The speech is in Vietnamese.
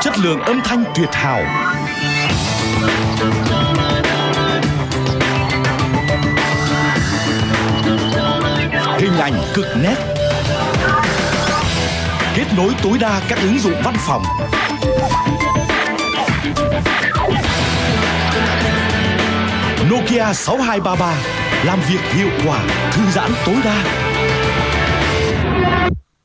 Chất lượng âm thanh tuyệt hảo. Hình ảnh cực nét. Kết nối tối đa các ứng dụng văn phòng. Nokia 6233 Làm việc hiệu quả, thư giãn tối đa.